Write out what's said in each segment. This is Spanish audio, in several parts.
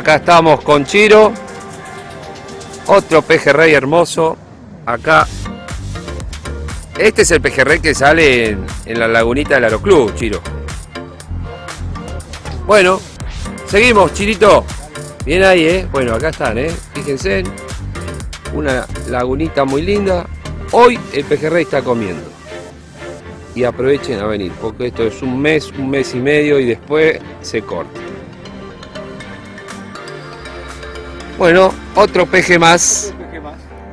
Acá estamos con Chiro. Otro pejerrey hermoso. Acá. Este es el pejerrey que sale en, en la lagunita del Aeroclub, Chiro. Bueno, seguimos, Chirito. Bien ahí, ¿eh? Bueno, acá están, ¿eh? Fíjense. Una lagunita muy linda. Hoy el pejerrey está comiendo. Y aprovechen a venir, porque esto es un mes, un mes y medio y después se corta. Bueno, otro peje más.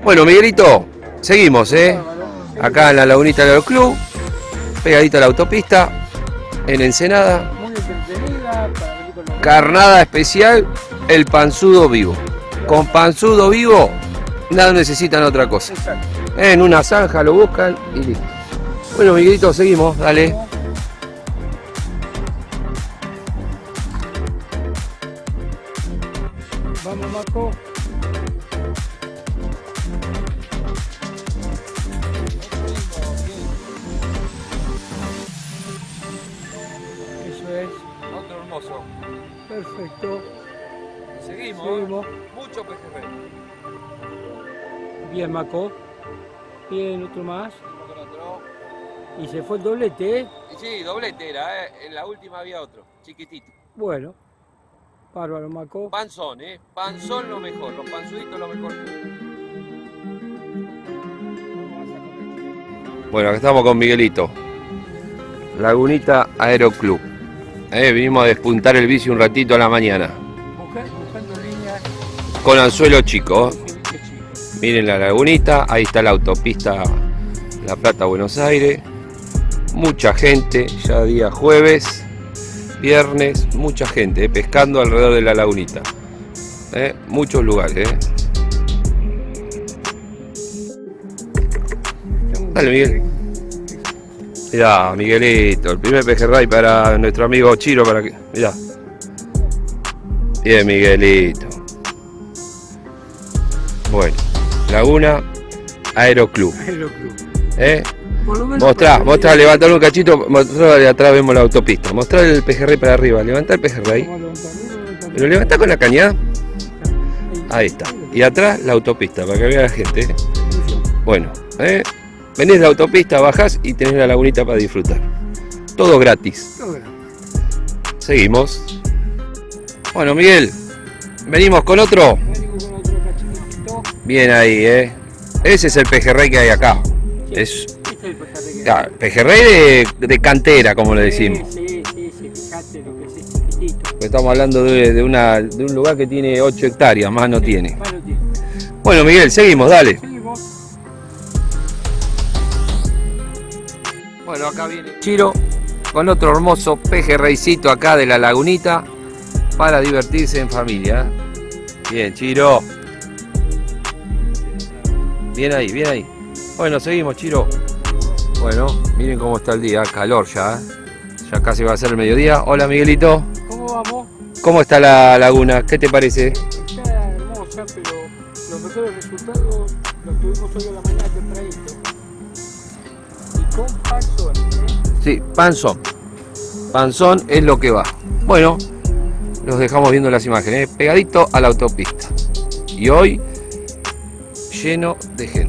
Bueno, Miguelito, seguimos, ¿eh? Acá en la lagunita del club, pegadita a la autopista, en Ensenada. Carnada especial, el panzudo vivo. Con panzudo vivo, nada necesitan otra cosa. En una zanja lo buscan y listo. Bueno, Miguelito, seguimos, dale. Eso es. Otro hermoso. Perfecto. Seguimos. Seguimos. Mucho pejerrey. Bien, Marco. Bien, otro más. Y se fue el doblete, ¿eh? Sí, doblete era, ¿eh? En la última había otro, chiquitito. Bueno. Bárbaro, Marco. Panzón, ¿eh? Panzón lo mejor, los panzuditos lo mejor. Bueno, acá estamos con Miguelito. Lagunita Aeroclub. Eh, vinimos a despuntar el bici un ratito a la mañana. Con anzuelo chico. Miren la lagunita, ahí está la autopista La Plata Buenos Aires. Mucha gente, ya día jueves, viernes, mucha gente eh, pescando alrededor de la lagunita. Eh, muchos lugares. eh. Dale, Miguel. Mirá, Miguelito, el primer pejerrey para nuestro amigo Chiro para que. Mirá. Bien, Miguelito. Bueno, Laguna Aeroclub. Aeroclub. ¿eh? Por lo menos Mostrá, mostrá, levantalo un cachito, mostrá de atrás vemos la autopista. Mostrá el pejerrey para arriba, levantá el pejerrey. ¿Lo levantá con la cañada? Ahí. Está. Y atrás la autopista, para que vea la gente. ¿eh? Bueno, ¿eh? venís de la autopista, bajás y tenés la lagunita para disfrutar. Todo gratis. Seguimos. Bueno, Miguel, venimos con otro. Bien ahí, ¿eh? Ese es el pejerrey que hay acá. Es Este es el pejerrey claro, pejerrey de, de cantera, como le decimos. Sí, sí, sí, fíjate lo que es este chiquitito. Estamos hablando de, de una, de un lugar que tiene 8 hectáreas, más no tiene. Más no tiene. Bueno, Miguel, seguimos, dale. Seguimos. Bueno, acá viene Chiro con otro hermoso pejerreycito acá de la lagunita para divertirse en familia. ¿eh? Bien, Chiro. Bien ahí, bien ahí. Bueno, seguimos, Chiro. Bueno, miren cómo está el día, calor ya. ¿eh? Ya casi va a ser el mediodía. Hola, Miguelito. ¿Cómo vamos? ¿Cómo está la laguna? ¿Qué te parece? Está hermosa, pero los mejores resultados los tuvimos hoy a la mañana tempranito. Y con panzón, ¿eh? Sí, panzón. Panzón es lo que va. Bueno, los dejamos viendo las imágenes. ¿eh? Pegadito a la autopista. Y hoy lleno de gente.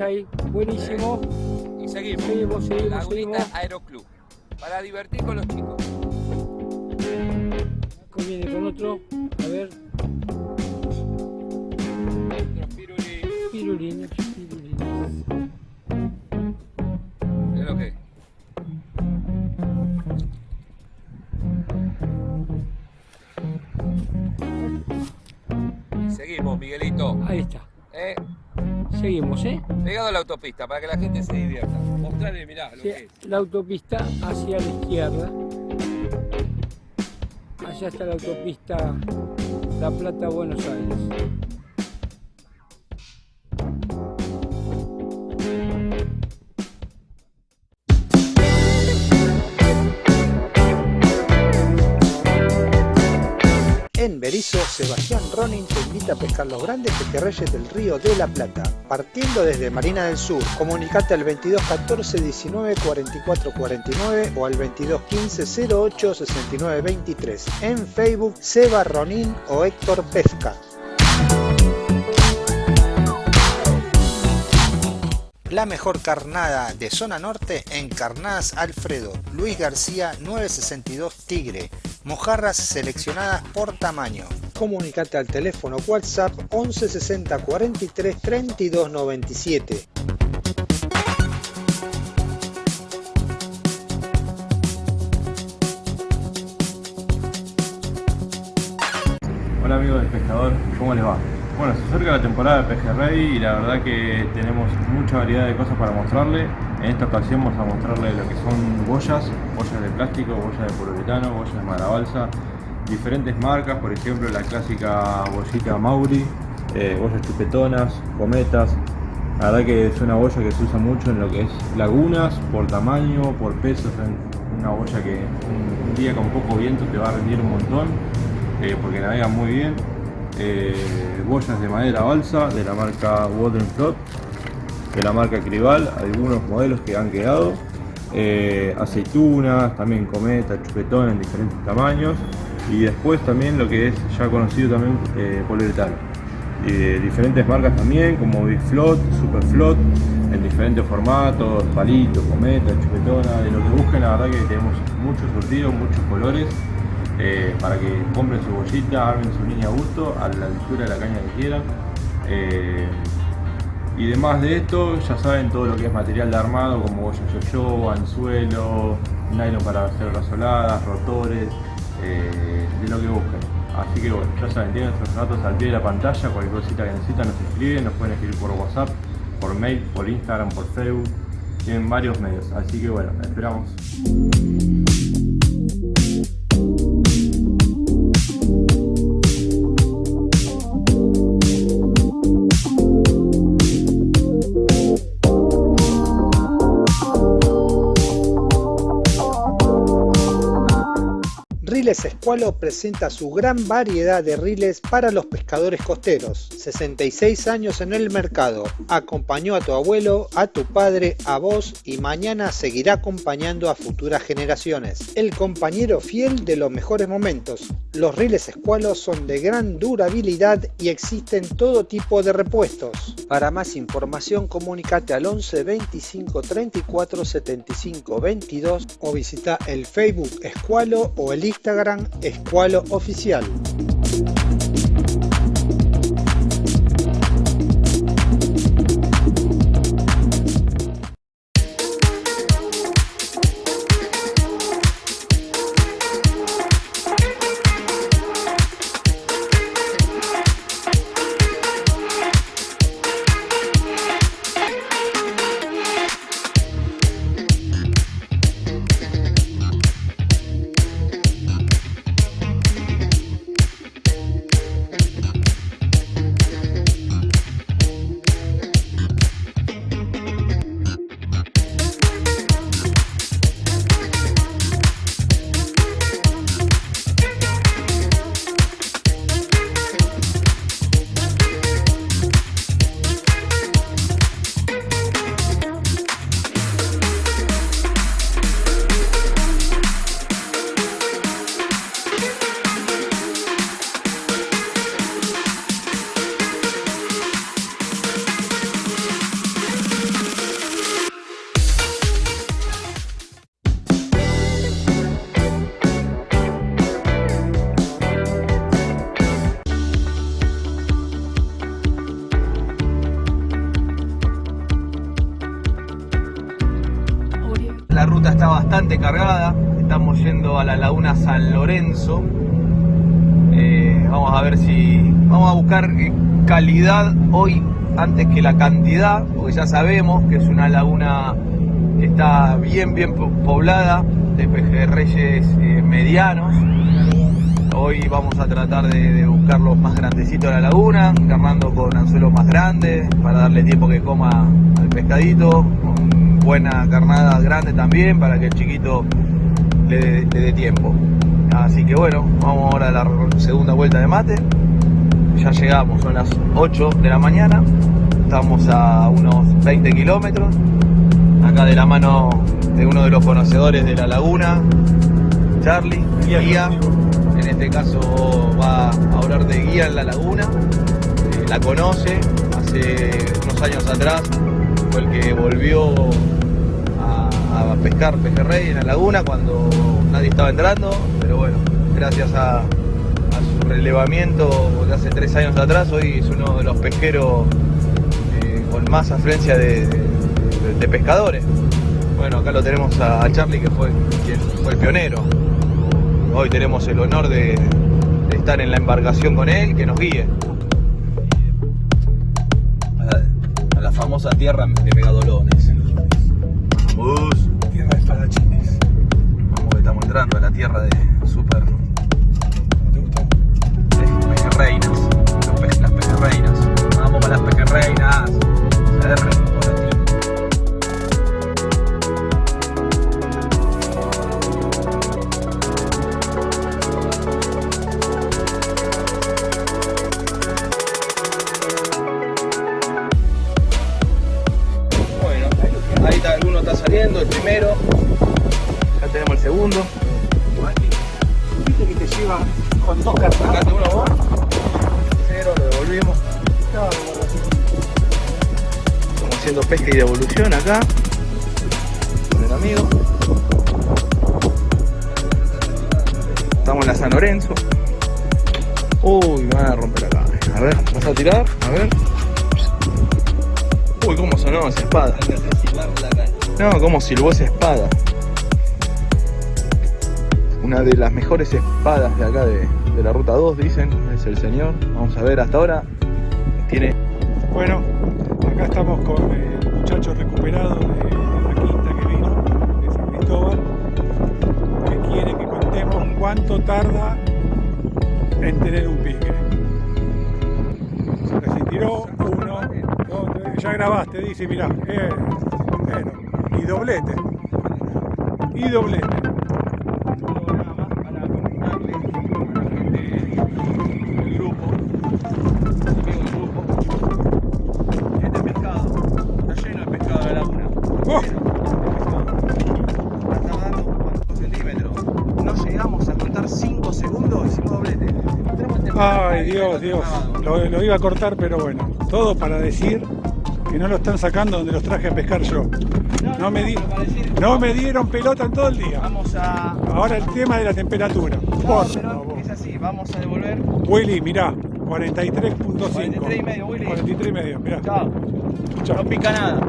Ahí, buenísimo. Y seguimos. Seguimos, seguimos, Lagunita seguimos. Aeroclub. Para divertir con los chicos. Para que la gente se divierta. Mostrarle, mirá, lo Sí, que es. La autopista hacia la izquierda. Allá está la autopista La Plata-Buenos Aires. En Berizo, Sebastián Ronin te invita a pescar los grandes pejerreyes del río de la Plata. Partiendo desde Marina del Sur, comunicate al 2214 19 44 49 o al 2215 08 69 23. En Facebook, Seba Ronin o Héctor Pesca. La mejor carnada de zona norte en Carnadas Alfredo, Luis García 962 Tigre, mojarras seleccionadas por tamaño. Comunicate al teléfono WhatsApp 11 60 43 32 97. Hola amigos del pescador, ¿cómo les va? Bueno, se acerca la temporada de pejerrey y la verdad que tenemos mucha variedad de cosas para mostrarle. En esta ocasión vamos a mostrarle lo que son boyas, boyas de plástico, boyas de poliuretano, boyas de marabalsa, diferentes marcas, por ejemplo la clásica bollita Mauri, eh, boyas chupetonas, cometas. La verdad que es una boya que se usa mucho en lo que es lagunas, por tamaño, por peso, es una boya que un, día con poco viento te va a rendir un montón, eh, porque navega muy bien eh, boyas de madera balsa de la marca Water de la marca Crival, algunos modelos que han quedado, eh, aceitunas, también cometa, chupetón en diferentes tamaños y después también lo que es ya conocido también eh, poliuretano. Y diferentes marcas también como Big Float, Super Float, en diferentes formatos, palitos, cometa, chupetona, de lo que busquen, la verdad que tenemos muchos surtidos, muchos colores eh, para que compren su bollita, armen su línea a gusto, a la altura de la caña que quieran. Eh, y demás de esto, ya saben todo lo que es material de armado, como boya yo-yo, anzuelo, nylon para hacer rasoladas, rotores, eh, de lo que busquen. Así que bueno, ya saben, tienen sus datos al pie de la pantalla, cualquier cosita que necesitan nos escriben, nos pueden escribir por WhatsApp, por mail, por Instagram, por Facebook, tienen varios medios. Así que bueno, esperamos. Escualo presenta su gran variedad de riles para los pescadores costeros. 66 años en el mercado. Acompañó a tu abuelo, a tu padre, a vos y mañana seguirá acompañando a futuras generaciones. El compañero fiel de los mejores momentos. Los riles Escualo son de gran durabilidad y existen todo tipo de repuestos. Para más información comunicate al 11 25 34 75 22 o visita el Facebook Escualo o el Instagram Escualo Oficial. Antes que la cantidad, porque ya sabemos que es una laguna que está bien, bien poblada de pejerreyes eh, medianos. Hoy vamos a tratar de, los más grandecitos de la laguna, encarnando con anzuelos más grandes para darle tiempo que coma al pescadito, con buena carnada grande también para que el chiquito le, le dé tiempo. Así que bueno, vamos ahora a la segunda vuelta de mate. Ya llegamos, son las 8 de la mañana. Estamos a unos 20 kilómetros. Acá de la mano de uno de los conocedores de la laguna, Charlie, guía. En este caso va a hablar de guía en la laguna. Eh, la conoce, hace unos años atrás fue el que volvió a, a pescar pejerrey en la laguna cuando nadie estaba entrando, pero bueno, gracias a, su relevamiento de hace tres años atrás, hoy es uno de los pesqueros con más afluencia de, pescadores. Bueno, acá lo tenemos a Charlie que fue quien fue el pionero. Hoy tenemos el honor de, estar en la embarcación con él, que nos guíe. A la, famosa tierra de Megadolones. Vamos. Tierra espadachines. Vamos que estamos entrando a la tierra de Como silbó esa espada. Una de las mejores espadas de acá de, la ruta 2, dicen, es el señor. Vamos a ver hasta ahora. Tiene. Bueno, acá estamos con el muchacho recuperado de, la quinta que vino, de San Cristóbal, que quiere que contemos cuánto tarda en tener un pique. Se tiró uno, ya grabaste, dice, mirá, eh, y doblete. Y doblete. nada más para comentarle a la gente del grupo, amigo del grupo, este pescado está lleno de pescado de la. Oh. Está tardando cuántos centímetros. No llegamos a contar 5 segundos, hicimos doblete. Ay, Dios, Dios. Lo, lo iba a cortar, pero bueno. Todo para decir que no lo están sacando donde los traje a pescar yo. No, me, no me dieron pelota en todo el día. Vamos a... Ahora el tema de la temperatura. Por favor. Es así, vamos a devolver. Willy, mirá, 43.5. 43 y medio, Willy. 43 y medio, mirá. Chao. Chao. No pica nada.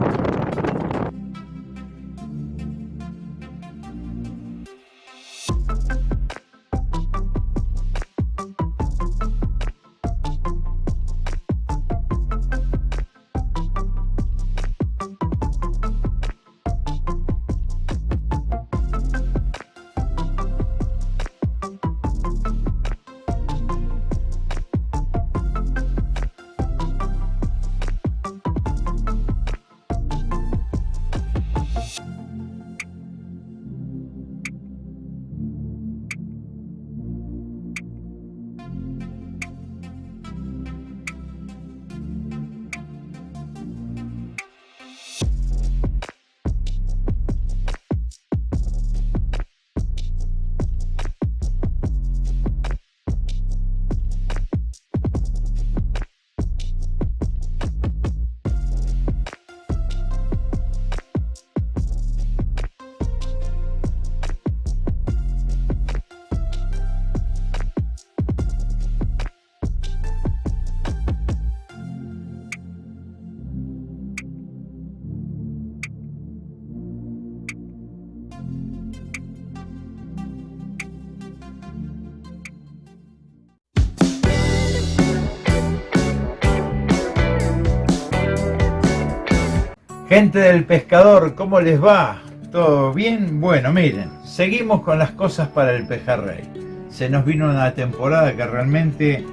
Gente del pescador, ¿cómo les va? ¿Todo bien? Bueno, miren, seguimos con las cosas para el pejerrey. Se nos vino una temporada que realmente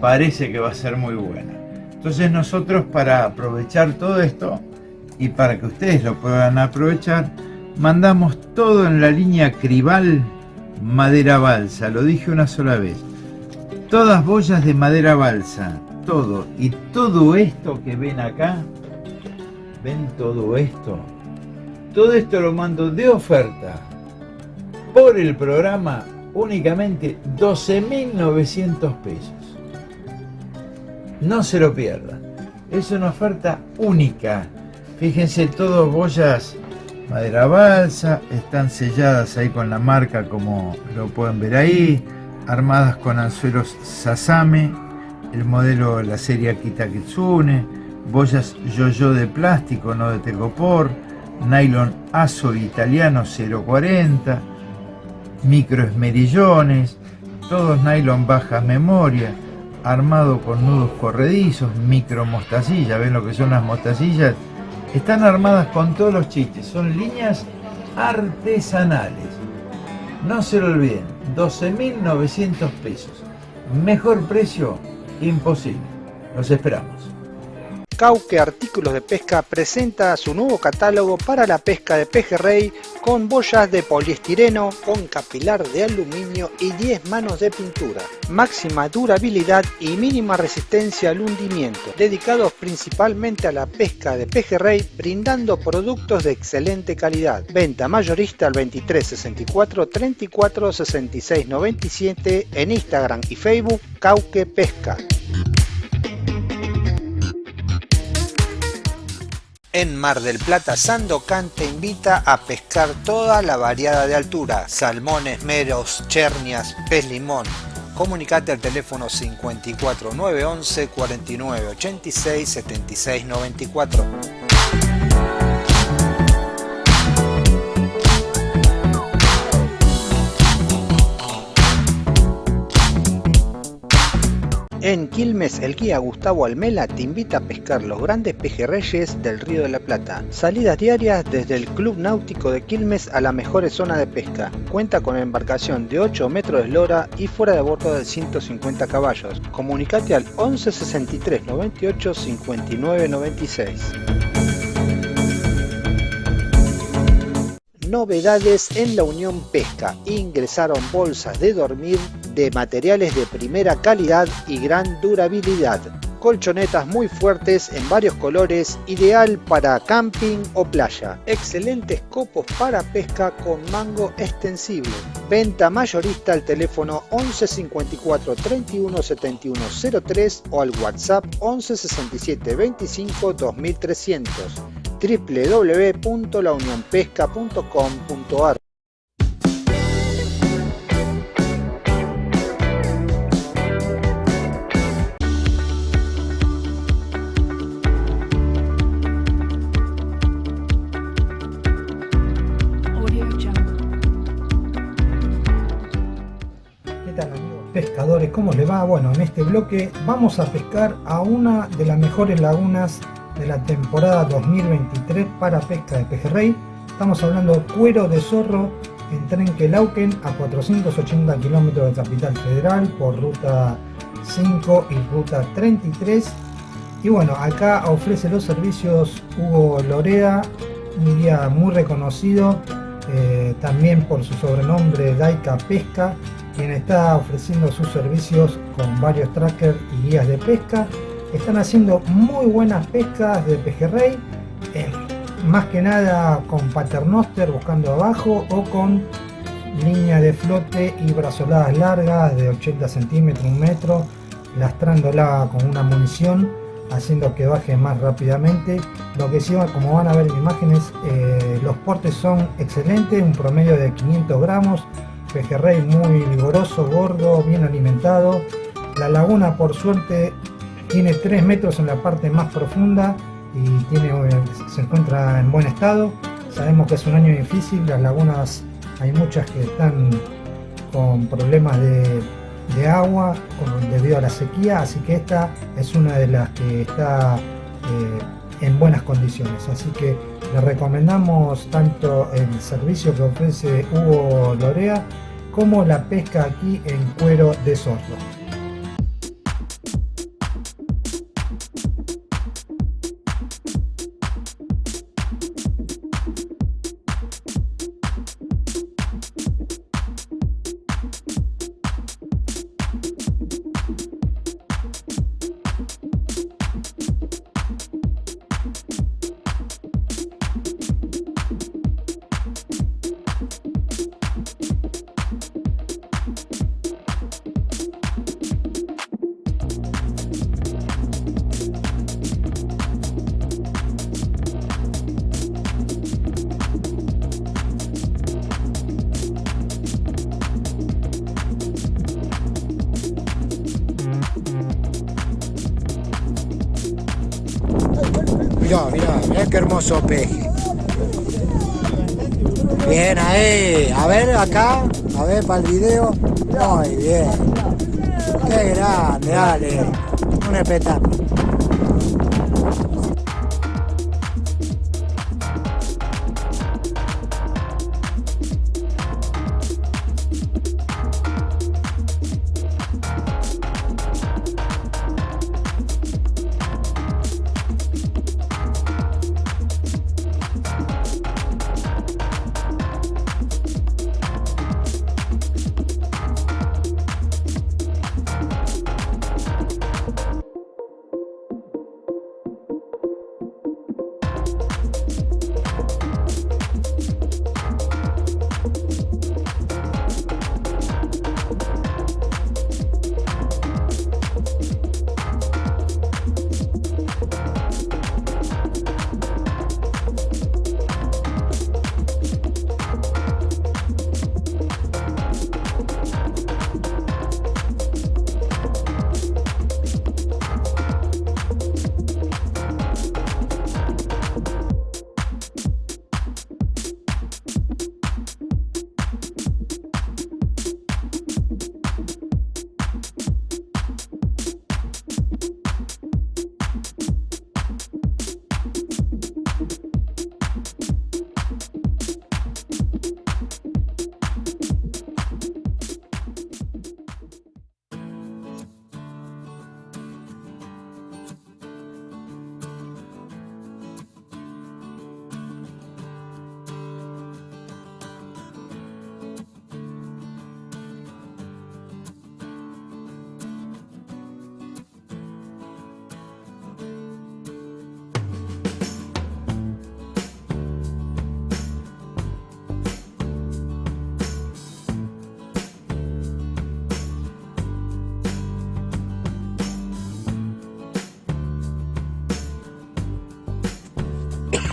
parece que va a ser muy buena. Entonces nosotros para aprovechar todo esto y para que ustedes lo puedan aprovechar, mandamos todo en la línea Cribal Madera Balsa. Lo dije una sola vez. Todas boyas de madera balsa, todo. Y todo esto que ven acá ¿Ven todo esto? Todo esto lo mando de oferta por el programa únicamente 12.900 pesos. No se lo pierdan. Es una oferta única. Fíjense, todos boyas madera balsa, están selladas ahí con la marca como lo pueden ver ahí, armadas con anzuelos Sasame, el modelo la serie Akita Kitsune, boyas yo-yo de plástico, no de tecopor, nylon aso italiano 040, micro esmerillones, todos nylon baja memoria, armado con nudos corredizos, micro mostacilla, ven lo que son las mostacillas, están armadas con todos los chistes, son líneas artesanales. No se lo olviden, 12.900 pesos. Mejor precio, imposible. Los esperamos. Cauque Artículos de Pesca presenta su nuevo catálogo para la pesca de pejerrey con boyas de poliestireno, con capilar de aluminio y 10 manos de pintura. Máxima durabilidad y mínima resistencia al hundimiento, dedicados principalmente a la pesca de pejerrey, brindando productos de excelente calidad. Venta mayorista al 23 64 34 66 97 en Instagram y Facebook Cauque Pesca. En Mar del Plata, Sandocan te invita a pescar toda la variada de altura, salmones, meros, chernias, pez limón. Comunicate al teléfono 54 911 49 En Quilmes, el guía Gustavo Almela te invita a pescar los grandes pejerreyes del Río de la Plata. Salidas diarias desde el Club Náutico de Quilmes a la mejor zona de pesca. Cuenta con embarcación de 8 metros de eslora y fuera de bordo de 150 caballos. Comunicate al 11 63 98 59 96. Novedades en la Unión Pesca. Ingresaron bolsas de dormir de materiales de primera calidad y gran durabilidad. Colchonetas muy fuertes en varios colores, ideal para camping o playa. Excelentes copos para pesca con mango extensible. Venta mayorista al teléfono 11 54 31 71 03 o al WhatsApp 11 67 25 2300 www.launionpesca.com.ar ¿cómo les va? Bueno, en este bloque vamos a pescar a una de las mejores lagunas de la temporada 2023 para pesca de pejerrey. Estamos hablando cuero de zorro en Trenquelauquen a 480 kilómetros de Capital Federal por ruta 5 y ruta 33. Y bueno, acá ofrece los servicios Hugo Lorea, un guía muy reconocido, eh, también por su sobrenombre Daika Pesca, quien está ofreciendo sus servicios con varios trackers y guías de pesca. Están haciendo muy buenas pescas de pejerrey, eh, más que nada con paternoster buscando abajo o con línea de flote y brazoladas largas de 80 centímetros, un metro, lastrándola con una munición haciendo que baje más rápidamente. Lo que sí, como van a ver en imágenes, eh, los portes son excelentes, un promedio de 500 gramos, pejerrey muy vigoroso, gordo, bien alimentado. La laguna por suerte tiene 3 metros en la parte más profunda y tiene, se encuentra en buen estado. Sabemos que es un año difícil, las lagunas hay muchas que están con problemas de, agua debido a la sequía, así que esta es una de las que está eh, en buenas condiciones. Así que le recomendamos tanto el servicio que ofrece Hugo Lorea como la pesca aquí en cuero de sordo. Acá, a ver para el video. Muy bien. Qué grande, dale. Un espectáculo.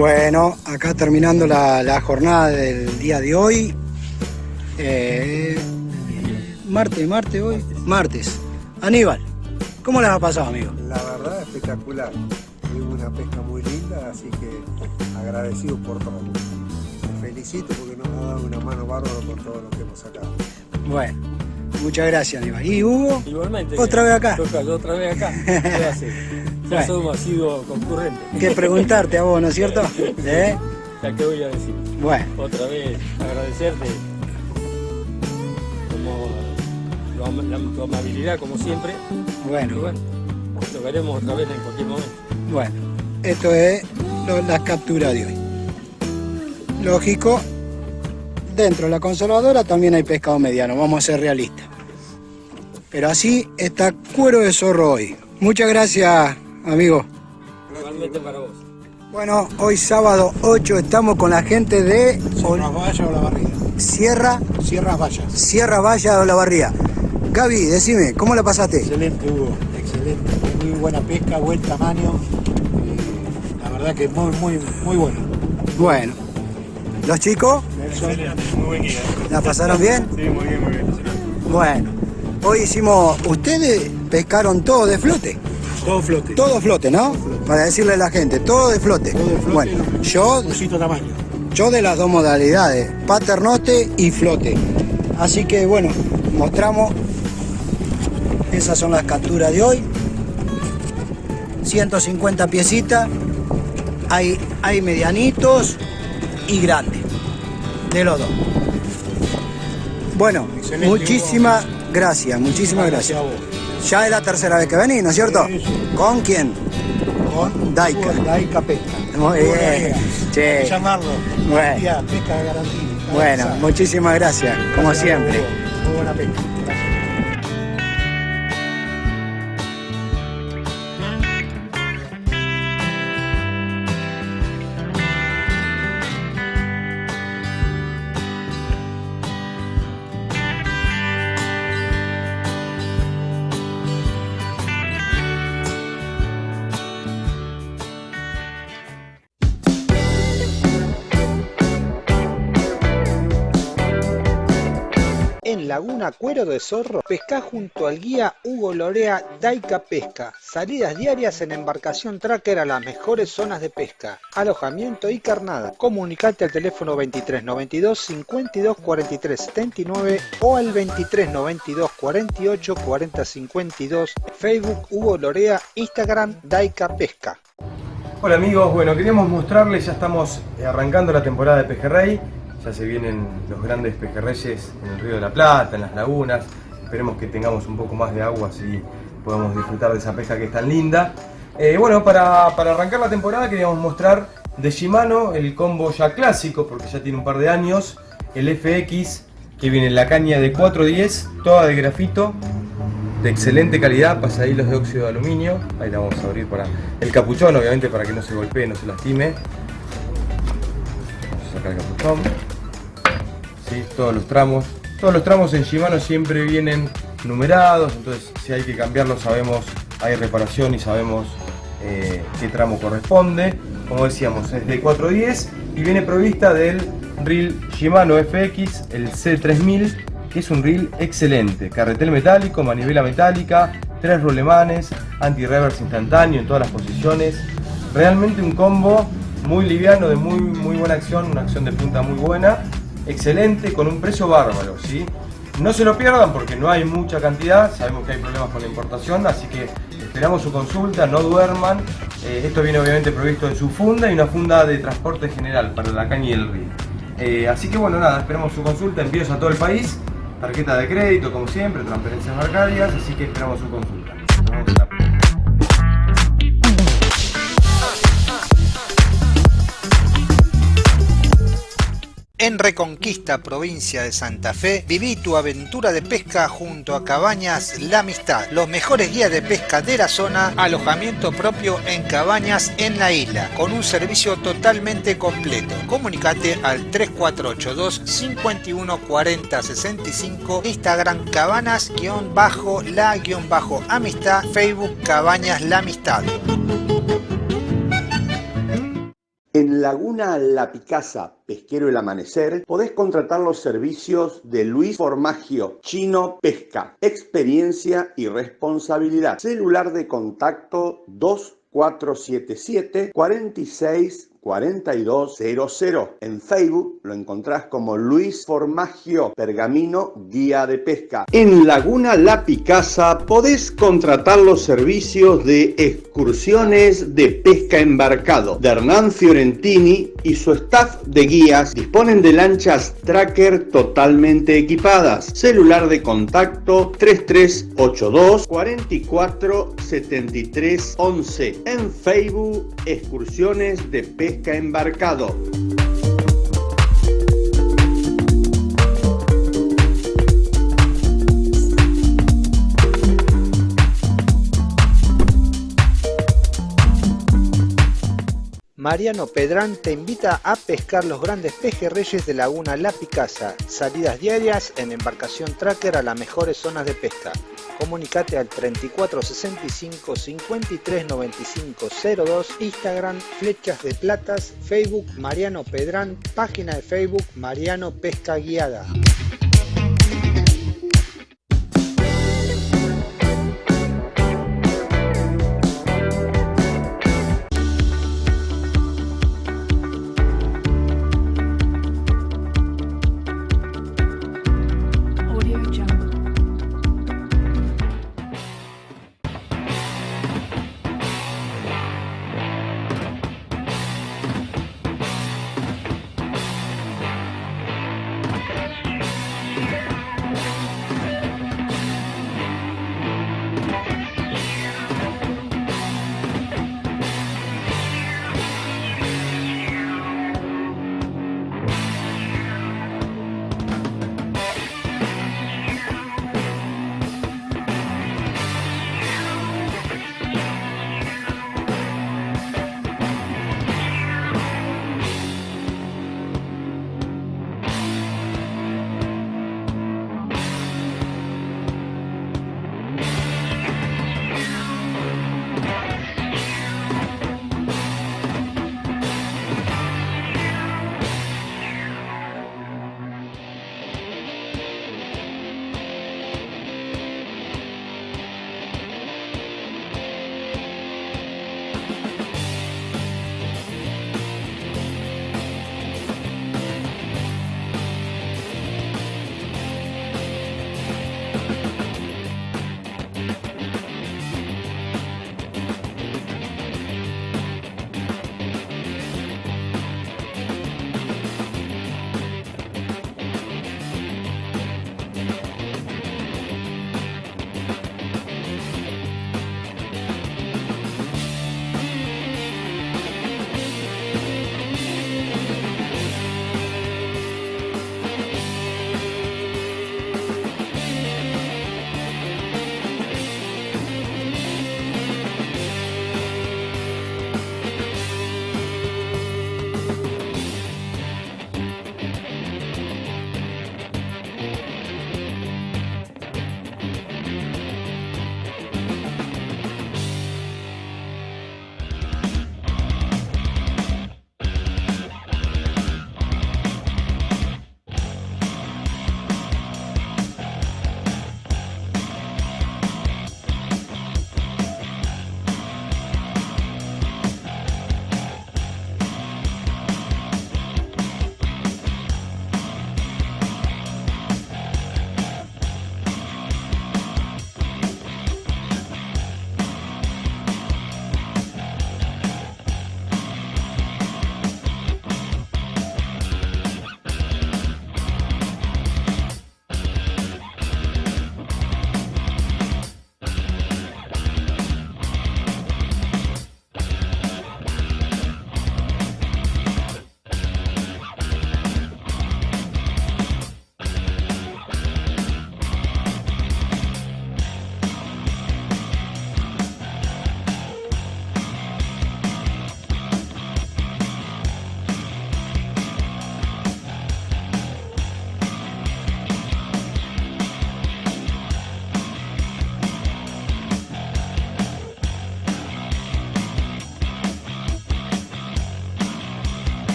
Bueno, acá terminando la, la jornada del día de hoy. Eh, martes, martes hoy. Martes. Aníbal, ¿cómo les ha pasado, amigo? La verdad, espectacular. Hubo una pesca muy linda, así que agradecido por todo. Te felicito porque nos ha dado una mano bárbaro por todo lo que hemos sacado. Bueno, muchas gracias, Aníbal. ¿Y Hugo? Igualmente. ¿Otra vez acá? Toca, otra vez acá. Que preguntarte a vos, ¿no es cierto? ¿Eh? Ya que voy a decir. Bueno, Otra vez agradecerte como lo la- tu amabilidad como siempre. Y bueno, bueno, tocaremos otra vez en cualquier momento. bueno. Esto es lo- la captura de hoy. Lógico, dentro de la conservadora también hay pescado mediano, vamos a ser realistas. Pero así está cuero de zorro hoy. Muchas gracias, amigo. Igualmente para vos. Bueno, hoy sábado 8 estamos con la gente de Sierras Valla o la barriga. Sierra, Sierras Valla. Sierra Valla de Olavarría. Gaby, decime, ¿cómo la pasaste? Excelente, Hugo. Excelente. Muy buena pesca, buen tamaño. Eh, la verdad que muy, muy, muy bueno. Bueno, ¿los chicos Excelente, muy buen guía. la pasaron bien? Sí, muy bien, muy bien. Bueno, hoy hicimos, ustedes pescaron todo de flote, Todo flote. todo flote, ¿no? Para decirle a la gente, todo de flote. Todo de flote. Bueno, yo, tamaño. yo de las dos modalidades, paternote y flote. Así que bueno, mostramos, esas son las capturas de hoy. 150 piecitas, Hay, hay medianitos y grandes. De los dos. Bueno, Excelente, muchísimas gracias, muchísimas gracias. a vos. Ya es la tercera vez que venís, ¿no es cierto? Sí, sí. ¿Con quién? Con Daika. Daika Pesca. Muy bien. llamarlo. Bueno. Pesca de garantía. Bueno, muchísimas gracias, como siempre. Muy buena pesca. Laguna Cuero de Zorro, pesca junto al guía Hugo Lorea Daika Pesca. Salidas diarias en embarcación tracker a las mejores zonas de pesca. Alojamiento y carnada. Comunicate al teléfono 23 92 52 43 79 o al 23 92 48 40 52. Facebook Hugo Lorea, Instagram Daika Pesca. Hola amigos, bueno, queríamos mostrarles, ya estamos arrancando la temporada de pejerrey, ya se vienen los grandes pejerreyes en el río de la Plata, en las lagunas, esperemos que tengamos un poco más de agua así podamos disfrutar de esa pesca que es tan linda. Eh, bueno, para, para arrancar la temporada queríamos mostrar de Shimano el combo ya clásico, porque ya tiene un par de años, el FX, que viene en la caña de 410, toda de grafito, de excelente calidad, pasahilos de óxido de aluminio. Ahí la vamos a abrir para el capuchón, obviamente para que no se golpee, no se lastime. Vamos a sacar el capuchón. Todos los tramos. Todos los tramos en Shimano siempre vienen numerados, entonces si hay que cambiarlos sabemos, hay reparación y sabemos eh, qué tramo corresponde. Como decíamos, es de 410 y viene provista del reel Shimano FX, el C3000 que es un reel excelente. Carretel metálico, manivela metálica, tres rulemanes, anti-reverse instantáneo en todas las posiciones. Realmente un combo muy liviano, de muy, muy buena acción, una acción de punta muy buena. Excelente, con un precio bárbaro, ¿sí? No se lo pierdan porque no hay mucha cantidad, sabemos que hay problemas con la importación, así que esperamos su consulta, no duerman. Eh, esto viene obviamente provisto en su funda y una funda de transporte general para la caña y el reel. Eh, así que bueno, nada, esperamos su consulta, envíos a todo el país tarjeta de crédito como siempre, transferencias bancarias, así que esperamos su consulta. Nos vemos En Reconquista, provincia de Santa Fe, viví tu aventura de pesca junto a Cabañas La Amistad. Los mejores guías de pesca de la zona, alojamiento propio en cabañas en la isla, con un servicio totalmente completo. Comunicate al 3482 51 40 65, Instagram cabanas-la-amistad, Facebook Cabañas La Amistad. En Laguna La Picasa, Pesquero El Amanecer, podés contratar los servicios de Luis Formagio, Chino Pesca, experiencia y responsabilidad. Celular de contacto 2477 46 4200. En Facebook lo encontrás como Luis Formagio Pergamino Guía de Pesca. En Laguna La Picasa podés contratar los servicios de excursiones de pesca embarcado de Hernán Fiorentini y su staff de guías disponen de lanchas tracker totalmente equipadas. Celular de contacto 3382 44 73 11. En Facebook excursiones de pesca embarcado. Mariano Pedrán te invita a pescar los grandes pejerreyes de Laguna La Picasa. Salidas diarias en embarcación tracker a las mejores zonas de pesca. Comunicate al 3465 53 95 02, Instagram Flechas de Platas, Facebook Mariano Pedrán, página de Facebook Mariano Pesca Guiada.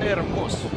É hermoso.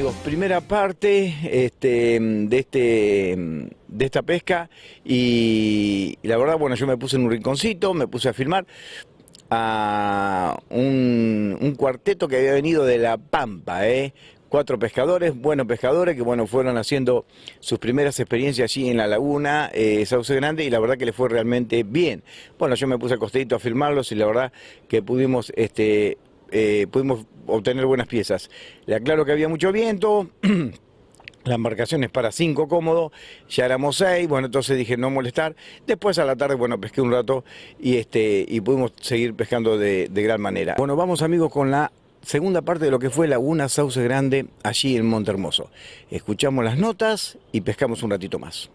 amigos, primera parte este, de, este, de esta pesca y, la verdad, bueno, yo me puse en un rinconcito, me puse a filmar a un, un cuarteto que había venido de La Pampa, ¿eh? cuatro pescadores, buenos pescadores, que bueno, fueron haciendo sus primeras experiencias allí en la laguna, eh, Sauce Grande, y la verdad que les fue realmente bien. Bueno, yo me puse acostadito a filmarlos y la verdad que pudimos, este, eh, pudimos obtener buenas piezas. Le aclaro que había mucho viento. La embarcación es para cinco cómodos, ya éramos seis, bueno, entonces dije no molestar. Después a la tarde, bueno, pesqué un rato y, este, y pudimos seguir pescando de, de gran manera. Bueno, vamos amigos con la segunda parte de lo que fue Laguna Sauce Grande allí en Monte Hermoso. Escuchamos las notas y pescamos un ratito más.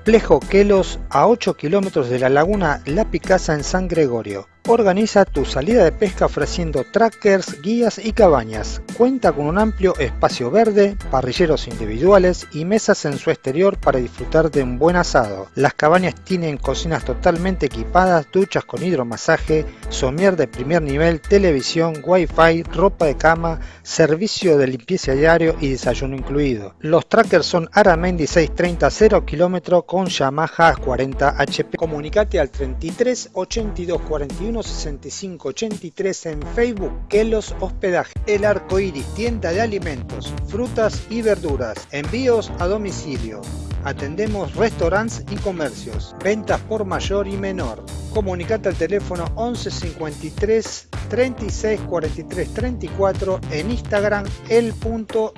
Complejo Quelos a 8 kilómetros de la laguna La Picasa en San Gregorio. Organiza tu salida de pesca ofreciendo trackers, guías y cabañas. Cuenta con un amplio espacio verde, parrilleros individuales y mesas en su exterior para disfrutar de un buen asado. Las cabañas tienen cocinas totalmente equipadas, duchas con hidromasaje, somier de primer nivel, televisión, wifi, ropa de cama, servicio de limpieza diario y desayuno incluido. Los trackers son Aramendi 630 0 km con Yamaha 40 HP. Comunicate al 33 82 41 65 83 en Facebook Kelos Hospedaje. El Arco Iris, tienda de alimentos, frutas y verduras. Envíos a domicilio. Atendemos restaurantes y comercios. Ventas por mayor y menor. Comunicate al teléfono 11 53 36 43 34 en Instagram el.arco.iris.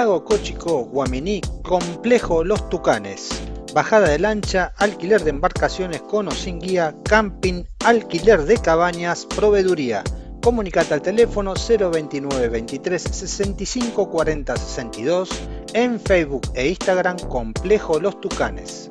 Lago Cochico, Guaminí, Complejo Los Tucanes. Bajada de lancha, alquiler de embarcaciones con o sin guía, camping, alquiler de cabañas, proveeduría. Comunicate al teléfono 029 23 65 40 62 en Facebook e Instagram Complejo Los Tucanes.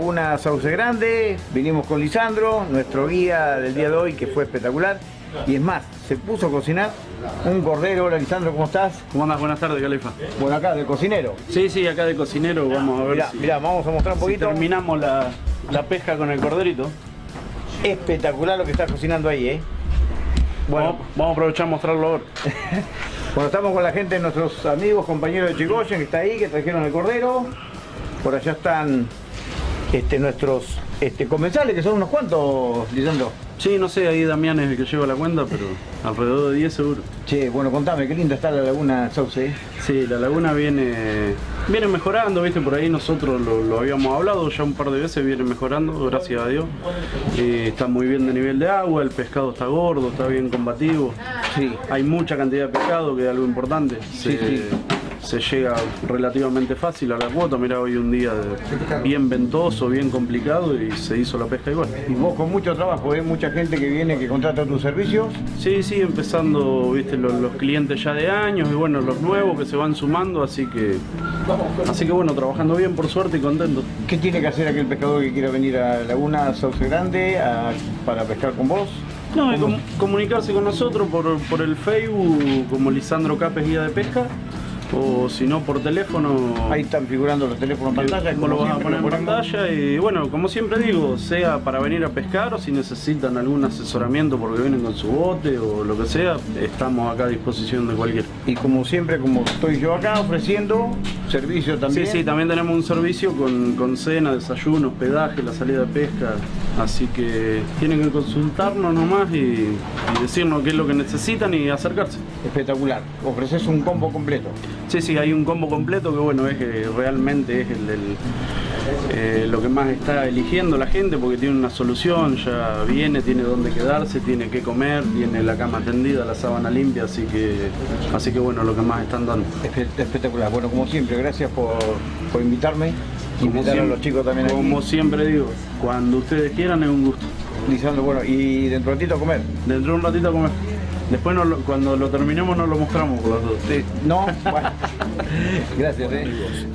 Laguna Sauce Grande, vinimos con Lisandro, nuestro guía del día de hoy, que fue espectacular. Y es más, se puso a cocinar un cordero. Hola Lisandro, ¿cómo estás? ¿Cómo andas? Buenas tardes, Califa. Bueno, acá, del cocinero. Sí, sí, acá de cocinero, vamos a ver Mirá, si, mirá, vamos a mostrar un si poquito. terminamos la, la pesca con el corderito. Espectacular lo que está cocinando ahí, ¿eh? Bueno, vamos, a aprovechar a mostrarlo ahora. Bueno, estamos con la gente, nuestros amigos, compañeros de Chigoyen, que está ahí, que trajeron el cordero. Por allá están este, nuestros este, comensales, que son unos cuantos, Lisandro. Sí, no sé, ahí Damián es el que lleva la cuenta, pero alrededor de 10 seguro. Che, bueno, contame, qué linda está la laguna Sauce. ¿eh? Sí, la laguna viene, viene mejorando, viste, por ahí nosotros lo, lo habíamos hablado ya un par de veces, viene mejorando, gracias a Dios. Eh, está muy bien de nivel de agua, el pescado está gordo, está bien combativo. Sí. Hay mucha cantidad de pescado, que es algo importante. Sí, Se- sí. Se llega relativamente fácil a la cuota. Mira, hoy un día de- bien ventoso, bien complicado y se hizo la pesca igual. Y vos con mucho trabajo, ¿eh? mucha gente que viene, que contrata tus servicios. Sí, sí, empezando, viste, los, los clientes ya de años y bueno, los nuevos que se van sumando, así que, así que bueno, trabajando bien por suerte y contento. ¿Qué tiene que hacer aquel pescador que quiera venir a Laguna Sauce Grande a- para pescar con vos? No, com- comunicarse con nosotros por, por el Facebook como Lisandro Capes Guía de Pesca o si no por teléfono. Ahí están figurando los teléfonos en pantalla. Como lo vas a poner en pantalla y bueno, como siempre digo, sea para venir a pescar o si necesitan algún asesoramiento porque vienen con su bote o lo que sea, estamos acá a disposición de cualquiera. Y como siempre, como estoy yo acá ofreciendo servicio también. Sí, sí, también tenemos un servicio con, con cena, desayuno, hospedaje, la salida de pesca. Así que tienen que consultarnos nomás y, y decirnos qué es lo que necesitan y acercarse. Espectacular. Ofreces un combo completo. Sí, sí, hay un combo completo que bueno, es que realmente es el, del- eh, lo que más está eligiendo la gente porque tiene una solución, ya viene, tiene dónde quedarse, tiene que comer, tiene la cama tendida, la sábana limpia, así que, así que bueno, lo que más están dando. Espe- Espectacular. Bueno, como siempre, gracias por, por invitarme. Invitar a siempre- los chicos también aquí. Como siempre digo, cuando ustedes quieran es un gusto. Lisandro, bueno, y dentro de un ratito a comer. Dentro de un ratito a comer. Después no lo- cuando lo terminemos no lo mostramos por las dos. No, bueno. Gracias,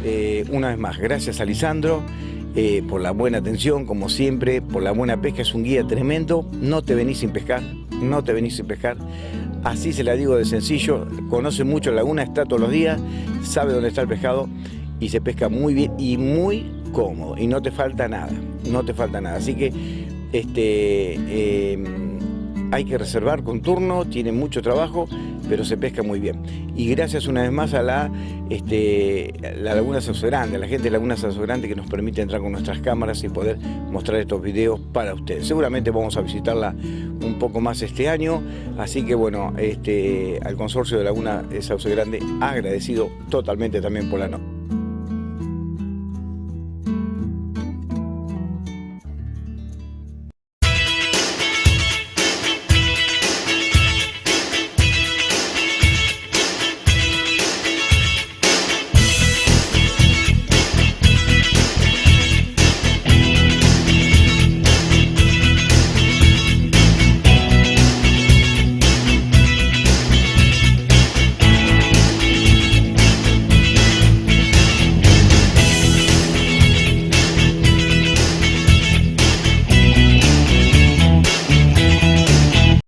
eh. Una vez más, gracias a Lisandro eh, por la buena atención, como siempre, por la buena pesca. Es un guía tremendo. No te venís sin pescar, no te venís sin pescar. Así se la digo de sencillo. Conoce mucho la laguna, está todos los días, sabe dónde está el pescado y se pesca muy bien y muy cómodo. Y no te falta nada, no te falta nada. Así que este, eh, hay que reservar con turno, tiene mucho trabajo, pero se pesca muy bien. Y gracias una vez más a la, este, la Laguna Sauce Grande, a la gente de Laguna Sauce Grande que nos permite entrar con nuestras cámaras y poder mostrar estos videos para ustedes. Seguramente vamos a visitarla un poco más este año, así que bueno, este, al consorcio de Laguna Sauce Grande agradecido totalmente también por la nota.